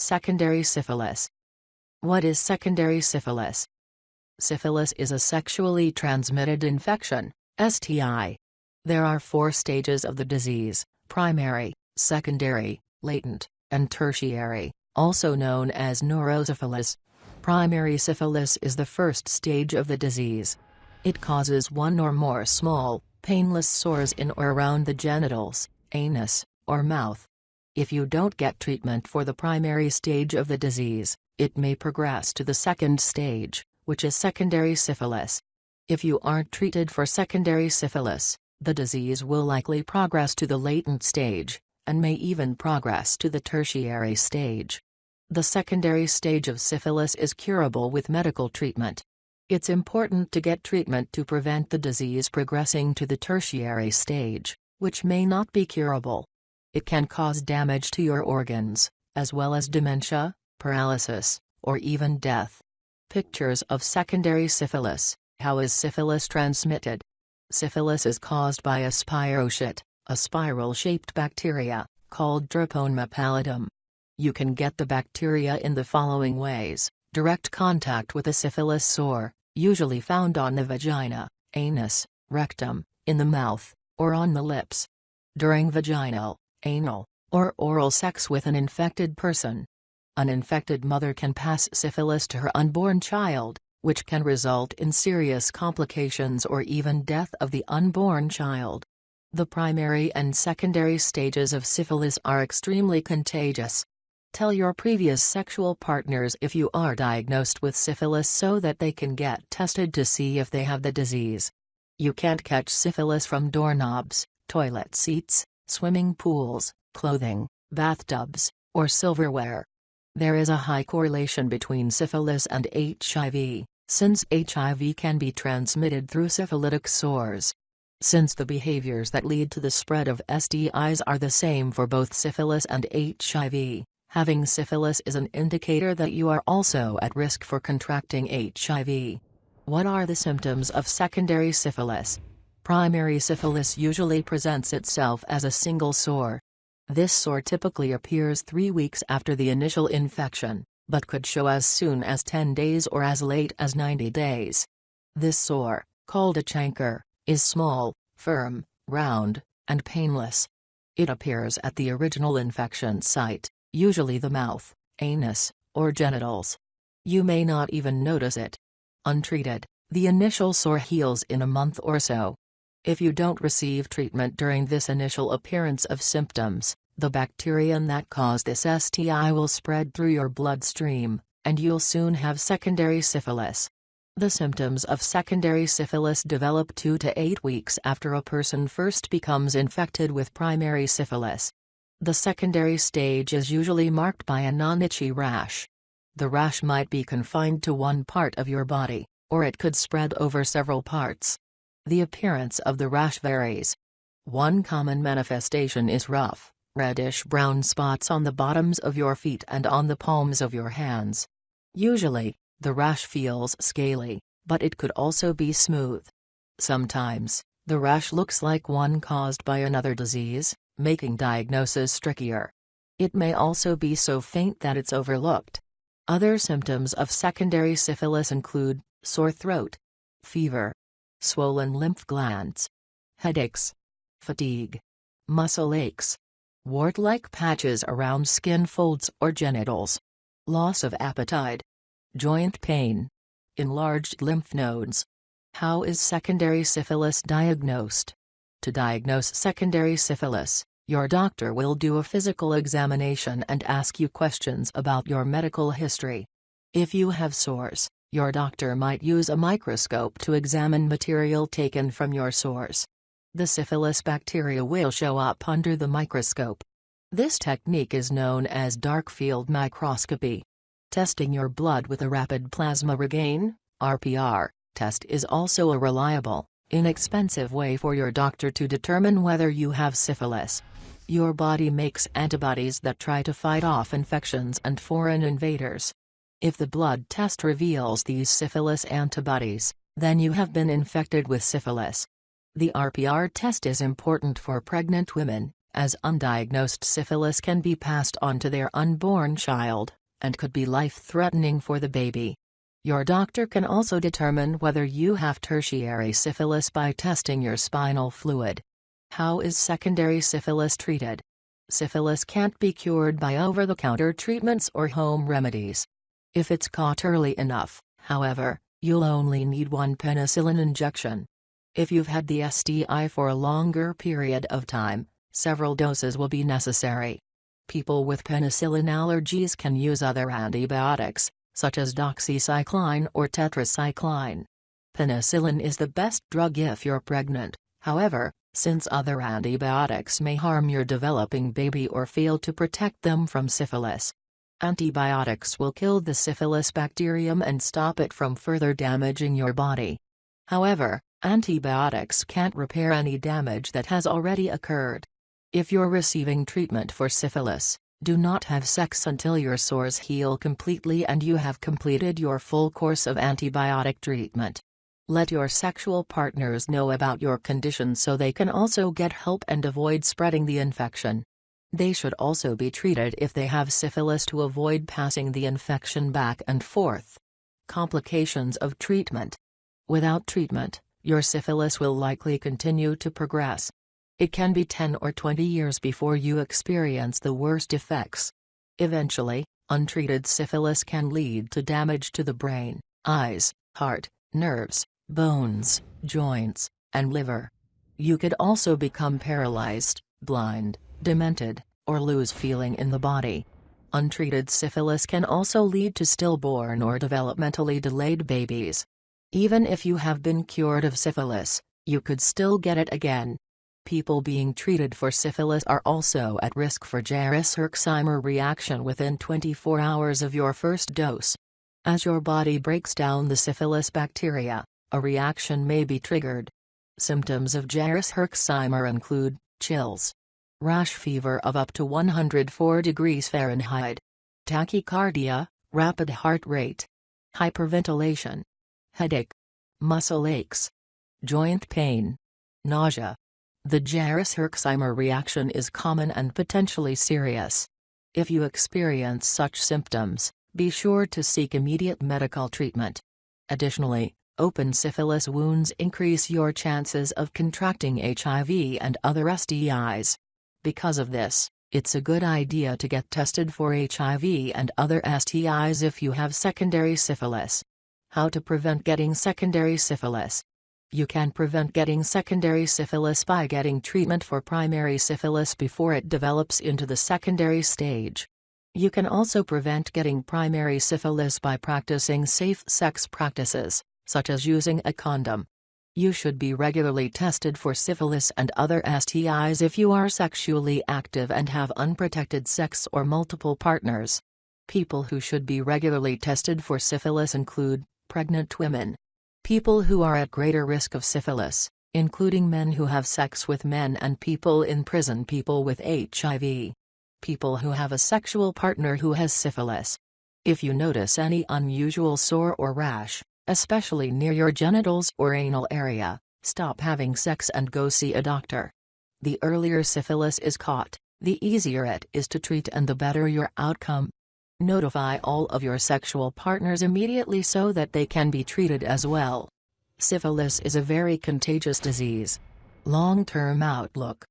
Secondary syphilis. What is secondary syphilis? Syphilis is a sexually transmitted infection, STI. There are four stages of the disease, primary, secondary, latent, and tertiary, also known as neurosyphilis. Primary syphilis is the first stage of the disease. It causes one or more small, painless sores in or around the genitals, anus, or mouth. If you don't get treatment for the primary stage of the disease, it may progress to the second stage, which is secondary syphilis. If you aren't treated for secondary syphilis, the disease will likely progress to the latent stage, and may even progress to the tertiary stage. The secondary stage of syphilis is curable with medical treatment. It's important to get treatment to prevent the disease progressing to the tertiary stage, which may not be curable. It can cause damage to your organs, as well as dementia, paralysis, or even death. Pictures of secondary syphilis. How is syphilis transmitted? Syphilis is caused by a spirochete, a spiral-shaped bacteria, called Treponema pallidum. You can get the bacteria in the following ways, direct contact with a syphilis sore, usually found on the vagina, anus, rectum, in the mouth, or on the lips. During vaginal, anal, or oral sex with an infected person. An infected mother can pass syphilis to her unborn child, which can result in serious complications or even death of the unborn child. The primary and secondary stages of syphilis are extremely contagious. Tell your previous sexual partners if you are diagnosed with syphilis so that they can get tested to see if they have the disease. You can't catch syphilis from doorknobs, toilet seats, swimming pools, clothing, bathtubs, or silverware. There is a high correlation between syphilis and HIV, since HIV can be transmitted through syphilitic sores. Since the behaviors that lead to the spread of STIs are the same for both syphilis and HIV, having syphilis is an indicator that you are also at risk for contracting HIV. What are the symptoms of secondary syphilis? Primary syphilis usually presents itself as a single sore. This sore typically appears three weeks after the initial infection, but could show as soon as 10 days or as late as 90 days. This sore, called a chancre, is small, firm, round, and painless. It appears at the original infection site, usually the mouth, anus, or genitals. You may not even notice it. Untreated, the initial sore heals in a month or so, if you don't receive treatment during this initial appearance of symptoms, the bacterium that caused this STI will spread through your bloodstream, and you'll soon have secondary syphilis. The symptoms of secondary syphilis develop 2 to 8 weeks after a person first becomes infected with primary syphilis. The secondary stage is usually marked by a non-itchy rash. The rash might be confined to one part of your body, or it could spread over several parts. The appearance of the rash varies. One common manifestation is rough, reddish-brown spots on the bottoms of your feet and on the palms of your hands. Usually, the rash feels scaly, but it could also be smooth. Sometimes, the rash looks like one caused by another disease, making diagnosis trickier. It may also be so faint that it's overlooked. Other symptoms of secondary syphilis include sore throat, fever, swollen lymph glands, headaches, fatigue, muscle aches, wart-like patches around skin folds or genitals, loss of appetite, joint pain, enlarged lymph nodes. How is secondary syphilis diagnosed? To diagnose secondary syphilis, your doctor will do a physical examination and ask you questions about your medical history. If you have sores, your doctor might use a microscope to examine material taken from your source. The syphilis bacteria will show up under the microscope. This technique is known as dark field microscopy. Testing your blood with a rapid plasma reagin RPR, test is also a reliable, inexpensive way for your doctor to determine whether you have syphilis. Your body makes antibodies that try to fight off infections and foreign invaders. If the blood test reveals these syphilis antibodies, then you have been infected with syphilis. The RPR test is important for pregnant women, as undiagnosed syphilis can be passed on to their unborn child, and could be life-threatening for the baby. Your doctor can also determine whether you have tertiary syphilis by testing your spinal fluid. How is secondary syphilis treated? Syphilis can't be cured by over-the-counter treatments or home remedies. If it's caught early enough, however, you'll only need one penicillin injection. If you've had the STI for a longer period of time, several doses will be necessary. People with penicillin allergies can use other antibiotics, such as doxycycline or tetracycline. Penicillin is the best drug if you're pregnant, however, since other antibiotics may harm your developing baby or fail to protect them from syphilis. Antibiotics will kill the syphilis bacterium and stop it from further damaging your body. However, antibiotics can't repair any damage that has already occurred. If you're receiving treatment for syphilis, do not have sex until your sores heal completely and you have completed your full course of antibiotic treatment. Let your sexual partners know about your condition so they can also get help and avoid spreading the infection. They should also be treated if they have syphilis to avoid passing the infection back and forth. Complications of treatment Without treatment, your syphilis will likely continue to progress. It can be 10 or 20 years before you experience the worst effects. Eventually, untreated syphilis can lead to damage to the brain, eyes, heart, nerves, bones, joints, and liver. You could also become paralyzed, blind, demented, or lose feeling in the body. Untreated syphilis can also lead to stillborn or developmentally delayed babies. Even if you have been cured of syphilis, you could still get it again people being treated for syphilis are also at risk for Jarisch-Herxheimer reaction within 24 hours of your first dose. As your body breaks down the syphilis bacteria, a reaction may be triggered. Symptoms of Jarisch-Herxheimer include chills, rash fever of up to 104 degrees Fahrenheit, tachycardia, rapid heart rate, hyperventilation, headache, muscle aches, joint pain, nausea, the Jarisch-Herxheimer reaction is common and potentially serious. If you experience such symptoms, be sure to seek immediate medical treatment. Additionally, open syphilis wounds increase your chances of contracting HIV and other STIs. Because of this, it's a good idea to get tested for HIV and other STIs if you have secondary syphilis. How to prevent getting secondary syphilis you can prevent getting secondary syphilis by getting treatment for primary syphilis before it develops into the secondary stage. You can also prevent getting primary syphilis by practicing safe sex practices, such as using a condom. You should be regularly tested for syphilis and other STIs if you are sexually active and have unprotected sex or multiple partners. People who should be regularly tested for syphilis include pregnant women, People who are at greater risk of syphilis, including men who have sex with men and people in prison people with HIV. People who have a sexual partner who has syphilis. If you notice any unusual sore or rash, especially near your genitals or anal area, stop having sex and go see a doctor. The earlier syphilis is caught, the easier it is to treat and the better your outcome. Notify all of your sexual partners immediately so that they can be treated as well. Syphilis is a very contagious disease. Long-term outlook.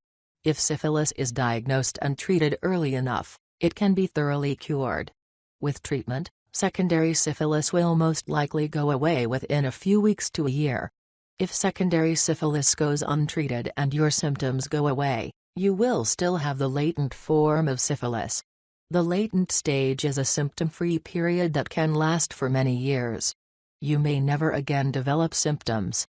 If syphilis is diagnosed and treated early enough, it can be thoroughly cured. With treatment, secondary syphilis will most likely go away within a few weeks to a year. If secondary syphilis goes untreated and your symptoms go away, you will still have the latent form of syphilis. The latent stage is a symptom-free period that can last for many years. You may never again develop symptoms.